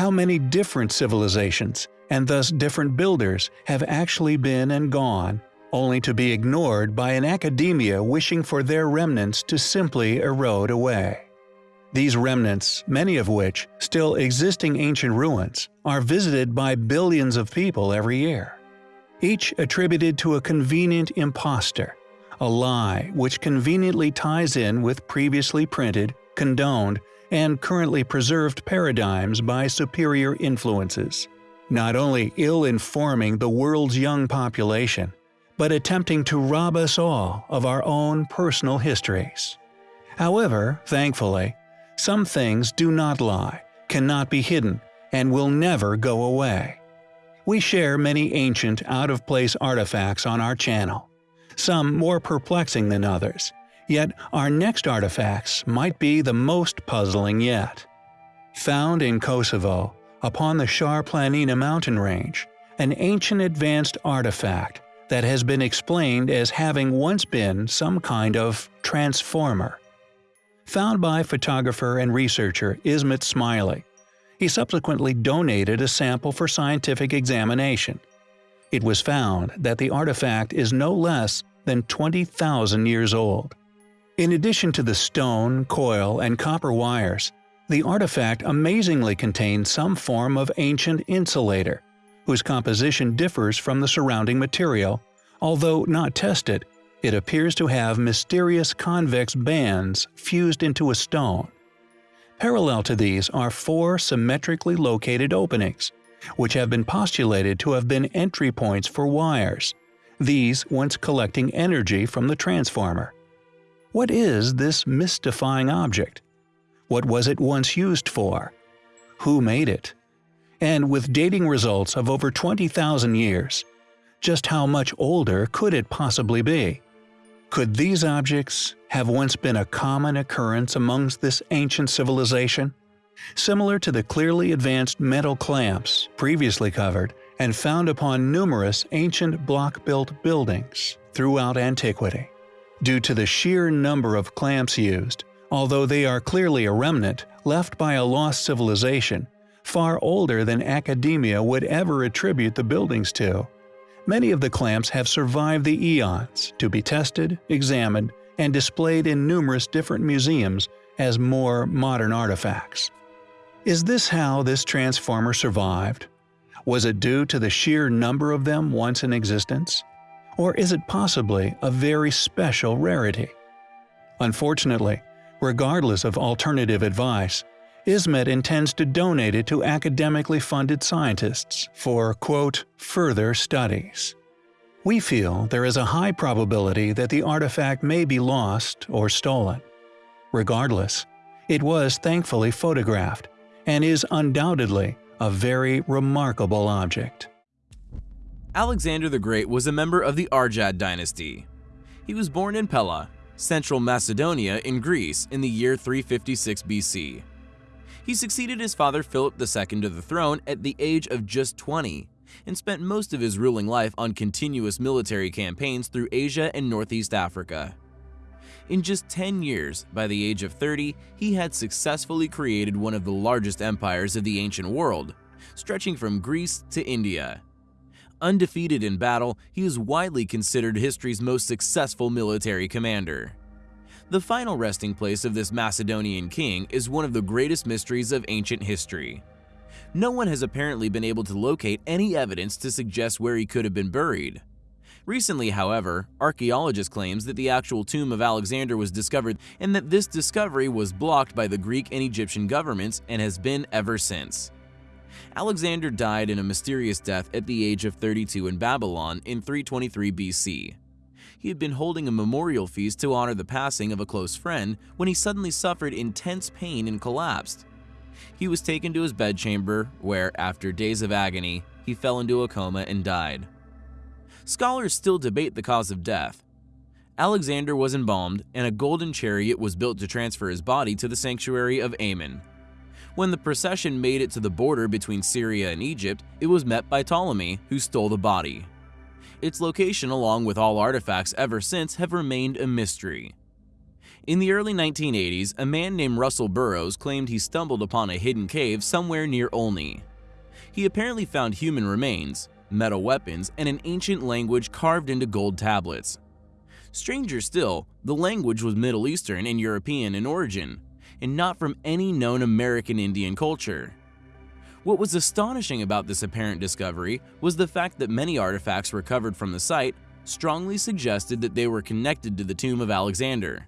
How many different civilizations, and thus different builders, have actually been and gone, only to be ignored by an academia wishing for their remnants to simply erode away. These remnants, many of which still existing ancient ruins, are visited by billions of people every year. Each attributed to a convenient impostor, a lie which conveniently ties in with previously printed, condoned, and currently preserved paradigms by superior influences, not only ill-informing the world's young population, but attempting to rob us all of our own personal histories. However, thankfully, some things do not lie, cannot be hidden, and will never go away. We share many ancient, out-of-place artifacts on our channel, some more perplexing than others, yet our next artifacts might be the most puzzling yet. Found in Kosovo, upon the Shar Planina mountain range, an ancient advanced artifact that has been explained as having once been some kind of transformer found by photographer and researcher Ismet Smajli. He subsequently donated a sample for scientific examination. It was found that the artifact is no less than 20,000 years old. In addition to the stone, coil, and copper wires, the artifact amazingly contains some form of ancient insulator, whose composition differs from the surrounding material, although not tested, it appears to have mysterious convex bands fused into a stone. Parallel to these are four symmetrically located openings, which have been postulated to have been entry points for wires, these once collecting energy from the transformer. What is this mystifying object? What was it once used for? Who made it? And with dating results of over 20,000 years, just how much older could it possibly be? Could these objects have once been a common occurrence amongst this ancient civilization? Similar to the clearly advanced metal clamps previously covered and found upon numerous ancient block-built buildings throughout antiquity. Due to the sheer number of clamps used, although they are clearly a remnant left by a lost civilization, far older than academia would ever attribute the buildings to, Many of the clamps have survived the eons to be tested, examined, and displayed in numerous different museums as more modern artifacts. Is this how this transformer survived? Was it due to the sheer number of them once in existence? Or is it possibly a very special rarity? Unfortunately, regardless of alternative advice, Ismet intends to donate it to academically funded scientists for, quote, further studies. We feel there is a high probability that the artifact may be lost or stolen. Regardless, it was thankfully photographed and is undoubtedly a very remarkable object. Alexander the Great was a member of the Argead dynasty. He was born in Pella, central Macedonia in Greece in the year 356 BC. He succeeded his father Philip II to the throne at the age of just 20 and spent most of his ruling life on continuous military campaigns through Asia and Northeast Africa. In just 10 years, by the age of 30, he had successfully created one of the largest empires of the ancient world, stretching from Greece to India. Undefeated in battle, he is widely considered history's most successful military commander. The final resting place of this Macedonian king is one of the greatest mysteries of ancient history. No one has apparently been able to locate any evidence to suggest where he could have been buried. Recently, however, archaeologists claims that the actual tomb of Alexander was discovered and that this discovery was blocked by the Greek and Egyptian governments and has been ever since. Alexander died in a mysterious death at the age of 32 in Babylon in 323 BC he had been holding a memorial feast to honor the passing of a close friend when he suddenly suffered intense pain and collapsed. He was taken to his bedchamber, where, after days of agony, he fell into a coma and died. Scholars still debate the cause of death. Alexander was embalmed, and a golden chariot was built to transfer his body to the sanctuary of Amun. When the procession made it to the border between Syria and Egypt, it was met by Ptolemy, who stole the body. Its location along with all artifacts ever since have remained a mystery. In the early 1980s, a man named Russell Burrows claimed he stumbled upon a hidden cave somewhere near Olney. He apparently found human remains, metal weapons, and an ancient language carved into gold tablets. Stranger still, the language was Middle Eastern and European in origin, and not from any known American Indian culture. What was astonishing about this apparent discovery was the fact that many artifacts recovered from the site strongly suggested that they were connected to the tomb of Alexander.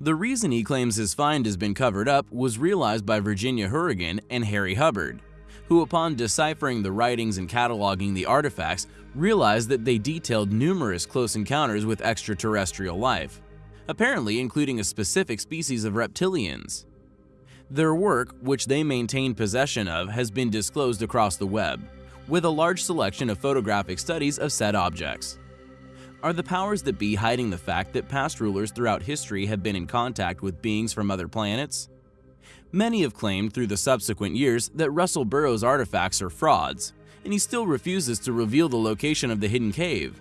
The reason he claims his find has been covered up was realized by Virginia Hourigan and Harry Hubbard, who upon deciphering the writings and cataloging the artifacts realized that they detailed numerous close encounters with extraterrestrial life, apparently including a specific species of reptilians. Their work, which they maintain possession of, has been disclosed across the web, with a large selection of photographic studies of said objects. Are the powers that be hiding the fact that past rulers throughout history have been in contact with beings from other planets? Many have claimed through the subsequent years that Russell Burrows' artifacts are frauds, and he still refuses to reveal the location of the hidden cave.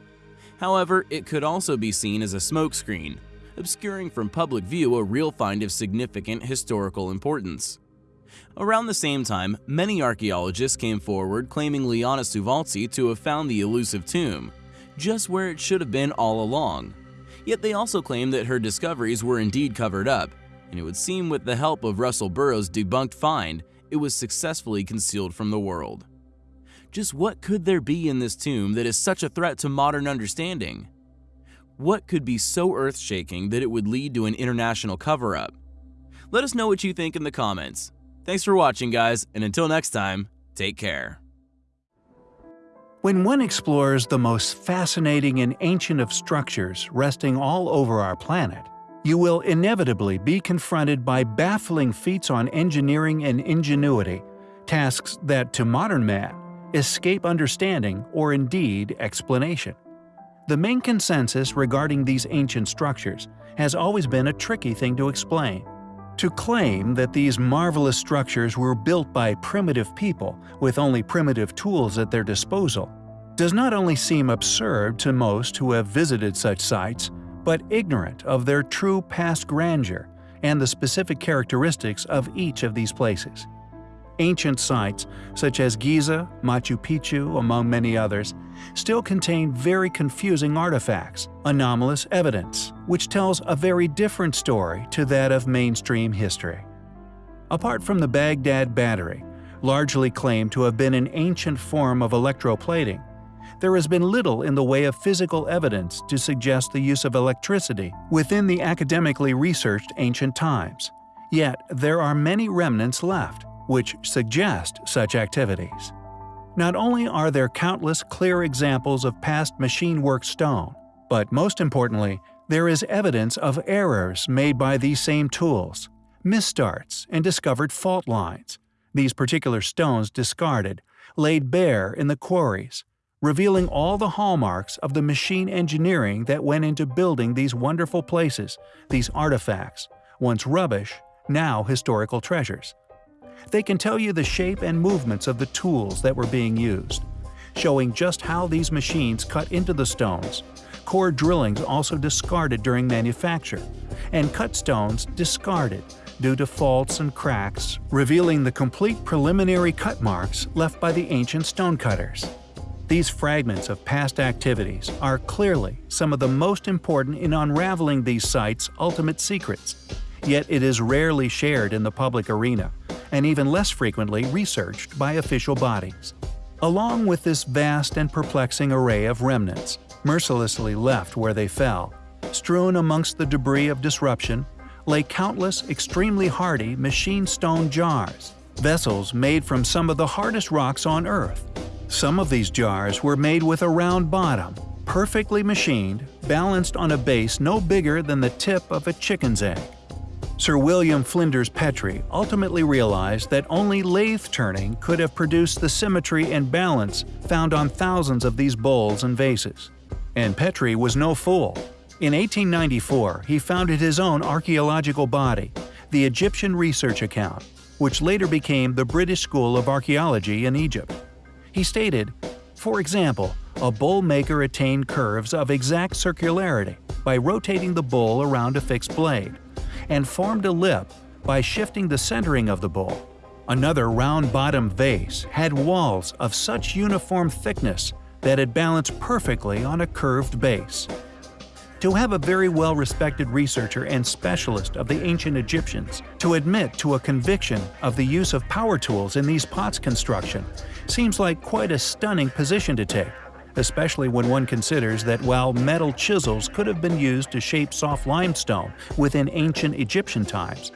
However, it could also be seen as a smokescreen, obscuring from public view a real find of significant historical importance. Around the same time, many archaeologists came forward claiming Liana Souvaltzi to have found the elusive tomb, just where it should have been all along. Yet they also claim that her discoveries were indeed covered up, and it would seem with the help of Russell Burrows' debunked find, it was successfully concealed from the world. Just what could there be in this tomb that is such a threat to modern understanding? What could be so earth-shaking that it would lead to an international cover-up? Let us know what you think in the comments. Thanks for watching guys, and until next time, take care. When one explores the most fascinating and ancient of structures resting all over our planet, you will inevitably be confronted by baffling feats on engineering and ingenuity, tasks that to modern man escape understanding or indeed explanation. The main consensus regarding these ancient structures has always been a tricky thing to explain. To claim that these marvelous structures were built by primitive people with only primitive tools at their disposal does not only seem absurd to most who have visited such sites, but ignorant of their true past grandeur and the specific characteristics of each of these places. Ancient sites, such as Giza, Machu Picchu, among many others, still contain very confusing artifacts, anomalous evidence, which tells a very different story to that of mainstream history. Apart from the Baghdad Battery, largely claimed to have been an ancient form of electroplating, there has been little in the way of physical evidence to suggest the use of electricity within the academically researched ancient times. Yet there are many remnants left, which suggest such activities. Not only are there countless clear examples of past machine-work stone, but most importantly, there is evidence of errors made by these same tools, misstarts, and discovered fault lines, these particular stones discarded, laid bare in the quarries, revealing all the hallmarks of the machine engineering that went into building these wonderful places, these artifacts, once rubbish, now historical treasures. They can tell you the shape and movements of the tools that were being used, showing just how these machines cut into the stones, core drillings also discarded during manufacture, and cut stones discarded due to faults and cracks, revealing the complete preliminary cut marks left by the ancient stonecutters. These fragments of past activities are clearly some of the most important in unraveling these sites' ultimate secrets, yet it is rarely shared in the public arena, and even less frequently researched by official bodies. Along with this vast and perplexing array of remnants, mercilessly left where they fell, strewn amongst the debris of disruption, lay countless extremely hardy machine stone jars, vessels made from some of the hardest rocks on Earth, some of these jars were made with a round bottom, perfectly machined, balanced on a base no bigger than the tip of a chicken's egg. Sir William Flinders Petrie ultimately realized that only lathe turning could have produced the symmetry and balance found on thousands of these bowls and vases. And Petrie was no fool. In 1894, he founded his own archaeological body, the Egyptian Research Account, which later became the British School of Archaeology in Egypt. He stated, For example, a bowl maker attained curves of exact circularity by rotating the bowl around a fixed blade, and formed a lip by shifting the centering of the bowl. Another round-bottomed vase had walls of such uniform thickness that it balanced perfectly on a curved base. To have a very well-respected researcher and specialist of the ancient Egyptians to admit to a conviction of the use of power tools in these pots construction seems like quite a stunning position to take, especially when one considers that while metal chisels could have been used to shape soft limestone within ancient Egyptian times,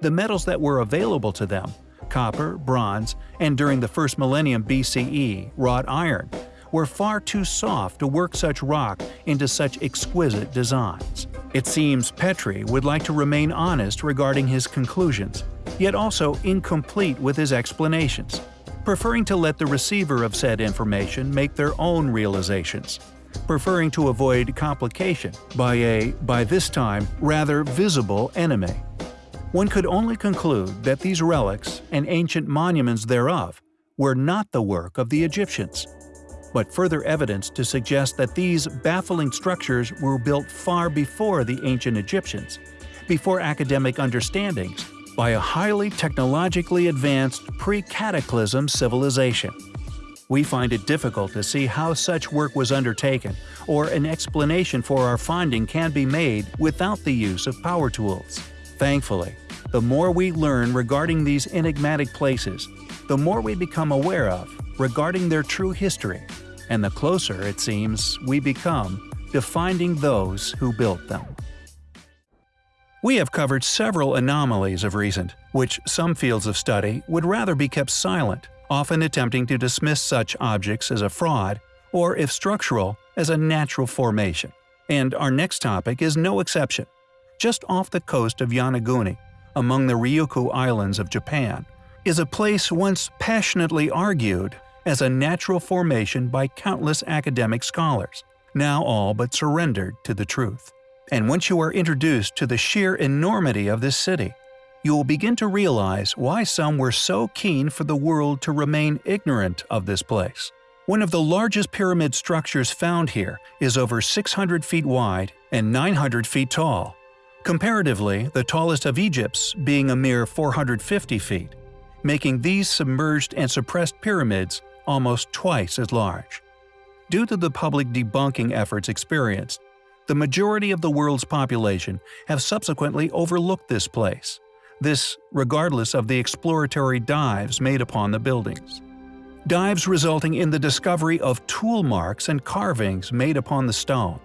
the metals that were available to them copper, bronze, and during the first millennium BCE, wrought iron, were far too soft to work such rock into such exquisite designs. It seems Petrie would like to remain honest regarding his conclusions, yet also incomplete with his explanations, preferring to let the receiver of said information make their own realizations, preferring to avoid complication by a, by this time, rather visible enemy. One could only conclude that these relics and ancient monuments thereof were not the work of the Egyptians but further evidence to suggest that these baffling structures were built far before the ancient Egyptians, before academic understandings, by a highly technologically advanced pre-cataclysm civilization. We find it difficult to see how such work was undertaken, or an explanation for our finding can be made without the use of power tools. Thankfully, the more we learn regarding these enigmatic places, the more we become aware of regarding their true history, and the closer, it seems, we become to finding those who built them. We have covered several anomalies of recent, which some fields of study would rather be kept silent, often attempting to dismiss such objects as a fraud, or if structural, as a natural formation. And our next topic is no exception. Just off the coast of Yonaguni, among the Ryukyu Islands of Japan, is a place once passionately argued as a natural formation by countless academic scholars, now all but surrendered to the truth. And once you are introduced to the sheer enormity of this city, you will begin to realize why some were so keen for the world to remain ignorant of this place. One of the largest pyramid structures found here is over 600 feet wide and 900 feet tall. Comparatively, the tallest of Egypt's being a mere 450 feet, making these submerged and suppressed pyramids almost twice as large. Due to the public debunking efforts experienced, the majority of the world's population have subsequently overlooked this place, this regardless of the exploratory dives made upon the buildings. Dives resulting in the discovery of tool marks and carvings made upon the stone,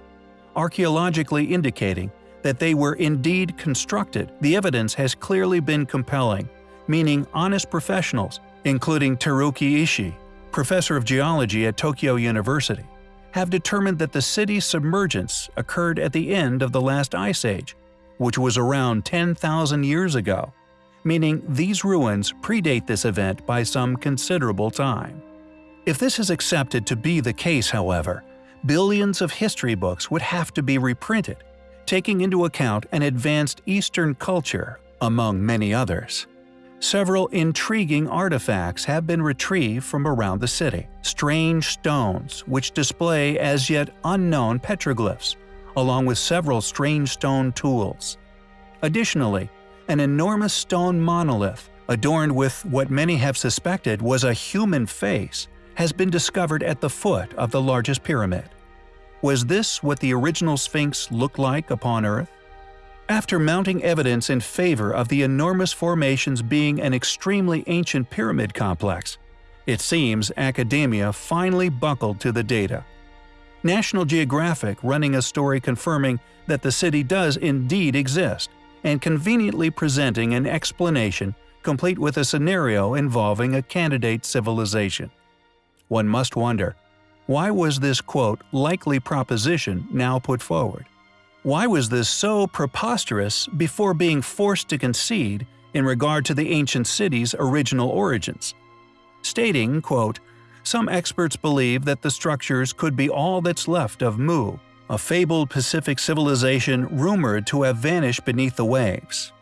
archaeologically indicating that they were indeed constructed, the evidence has clearly been compelling, meaning honest professionals, including Teruaki Ishii, professor of geology at Tokyo University, have determined that the city's submergence occurred at the end of the last ice age, which was around 10,000 years ago, meaning these ruins predate this event by some considerable time. If this is accepted to be the case, however, billions of history books would have to be reprinted, taking into account an advanced Eastern culture, among many others several intriguing artifacts have been retrieved from around the city. Strange stones, which display as yet unknown petroglyphs, along with several strange stone tools. Additionally, an enormous stone monolith, adorned with what many have suspected was a human face, has been discovered at the foot of the largest pyramid. Was this what the original Sphinx looked like upon Earth? After mounting evidence in favor of the enormous formations being an extremely ancient pyramid complex, it seems academia finally buckled to the data. National Geographic running a story confirming that the city does indeed exist, and conveniently presenting an explanation complete with a scenario involving a candidate civilization. One must wonder, why was this quote likely proposition now put forward? Why was this so preposterous before being forced to concede in regard to the ancient city's original origins? Stating, quote, Some experts believe that the structures could be all that's left of Mu, a fabled Pacific civilization rumored to have vanished beneath the waves.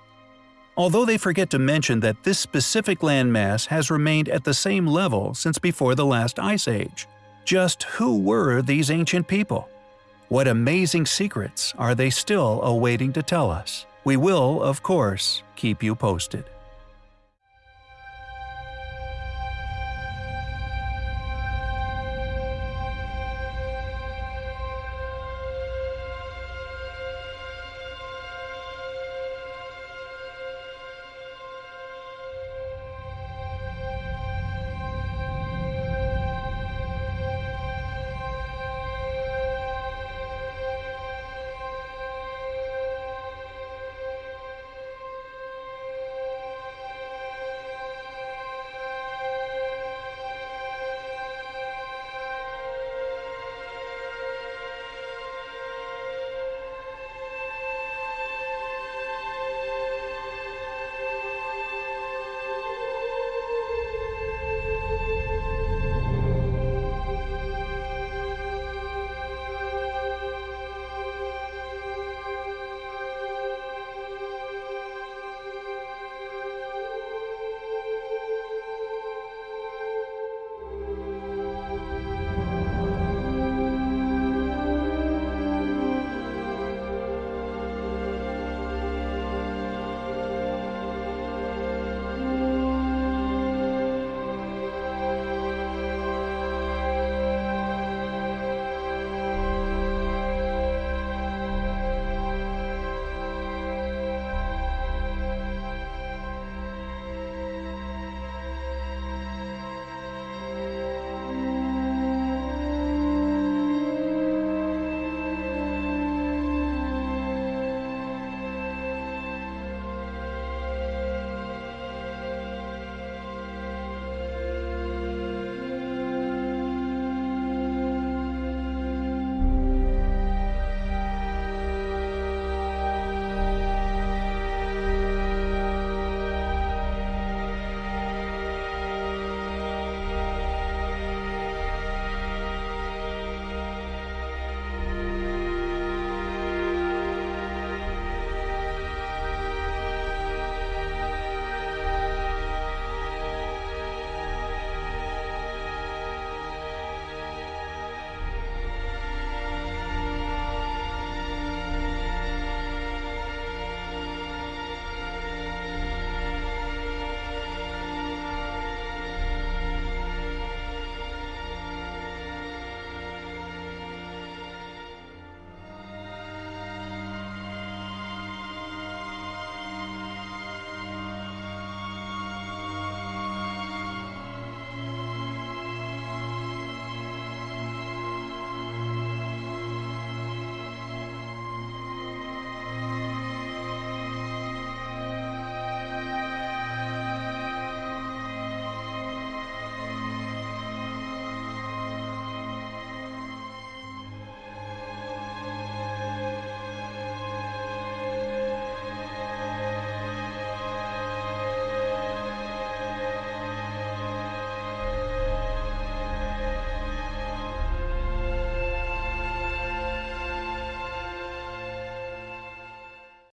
Although they forget to mention that this specific landmass has remained at the same level since before the last ice age. Just who were these ancient people? What amazing secrets are they still awaiting to tell us? We will, of course, keep you posted.